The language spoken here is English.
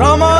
Rama